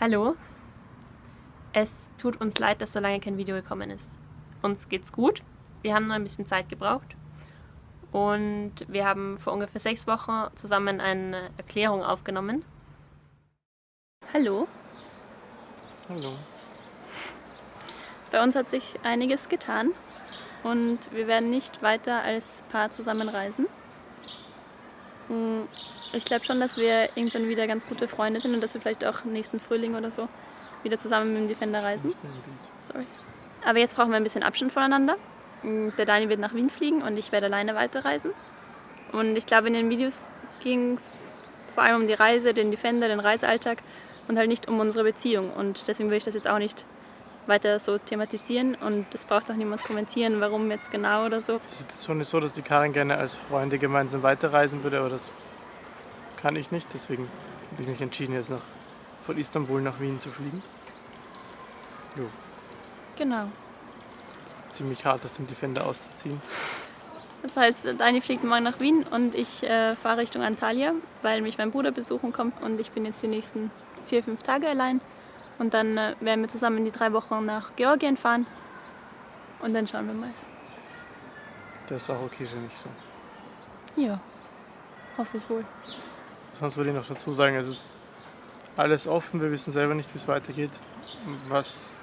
Hallo. Es tut uns leid, dass so lange kein Video gekommen ist. Uns geht's gut. Wir haben nur ein bisschen Zeit gebraucht. Und wir haben vor ungefähr sechs Wochen zusammen eine Erklärung aufgenommen. Hallo. Hallo. Bei uns hat sich einiges getan und wir werden nicht weiter als Paar zusammen reisen. Hm, ich glaube schon, dass wir irgendwann wieder ganz gute Freunde sind und dass wir vielleicht auch nächsten Frühling oder so wieder zusammen mit dem Defender reisen. Sorry. Aber jetzt brauchen wir ein bisschen Abstand voneinander. Hm, der Dani wird nach Wien fliegen und ich werde alleine weiterreisen. Und ich glaube, in den Videos ging es vor allem um die Reise, den Defender, den Reisealltag und halt nicht um unsere Beziehung. Und deswegen will ich das jetzt auch nicht weiter so thematisieren und das braucht auch niemand kommentieren, warum jetzt genau oder so. Die Situation ist so, dass die Karin gerne als Freunde gemeinsam weiterreisen würde, aber das kann ich nicht. Deswegen habe ich mich entschieden, jetzt nach, von Istanbul nach Wien zu fliegen. Jo. Genau. Es ist ziemlich hart, aus dem Defender auszuziehen. Das heißt, Dani fliegt morgen nach Wien und ich äh, fahre Richtung Antalya, weil mich mein Bruder besuchen kommt und ich bin jetzt die nächsten vier, fünf Tage allein. Und dann äh, werden wir zusammen die drei Wochen nach Georgien fahren. Und dann schauen wir mal. Das ist auch okay für mich so. Ja, hoffe ich wohl. Sonst würde ich noch dazu sagen, es ist alles offen. Wir wissen selber nicht, wie es weitergeht. Was,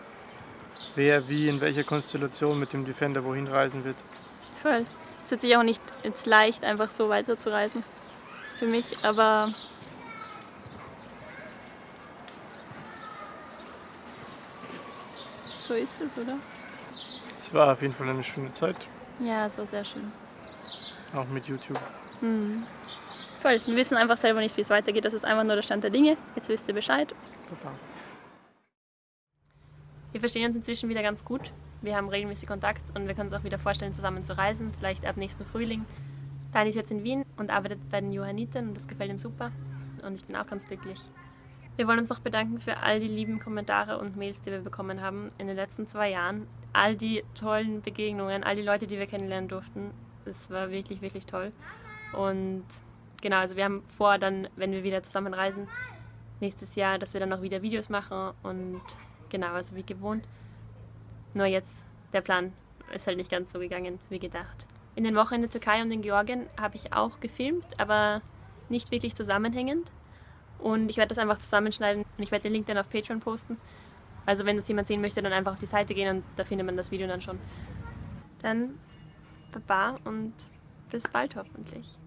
wer, wie, in welcher Konstellation mit dem Defender wohin reisen wird. Voll. Es wird sich auch nicht jetzt leicht, einfach so weiterzureisen. Für mich, aber so ist es, oder? Es war auf jeden Fall eine schöne Zeit. Ja, es war sehr schön. Auch mit YouTube. Mhm. Voll. Wir wissen einfach selber nicht, wie es weitergeht. Das ist einfach nur der Stand der Dinge. Jetzt wisst ihr Bescheid. Papa. Wir verstehen uns inzwischen wieder ganz gut. Wir haben regelmäßig Kontakt und wir können uns auch wieder vorstellen, zusammen zu reisen, vielleicht ab nächsten Frühling. Dani ist jetzt in Wien und arbeitet bei den Johanniten und das gefällt ihm super. Und ich bin auch ganz glücklich. Wir wollen uns noch bedanken für all die lieben Kommentare und Mails, die wir bekommen haben in den letzten zwei Jahren. All die tollen Begegnungen, all die Leute, die wir kennenlernen durften. Es war wirklich, wirklich toll. Und genau, also wir haben vor, dann, wenn wir wieder zusammen reisen, nächstes Jahr, dass wir dann noch wieder Videos machen und genau, also wie gewohnt. Nur jetzt, der Plan ist halt nicht ganz so gegangen wie gedacht. In den Wochen in der Türkei und in Georgien habe ich auch gefilmt, aber nicht wirklich zusammenhängend. Und ich werde das einfach zusammenschneiden und ich werde den Link dann auf Patreon posten. Also wenn das jemand sehen möchte, dann einfach auf die Seite gehen und da findet man das Video dann schon. Dann Baba und bis bald hoffentlich.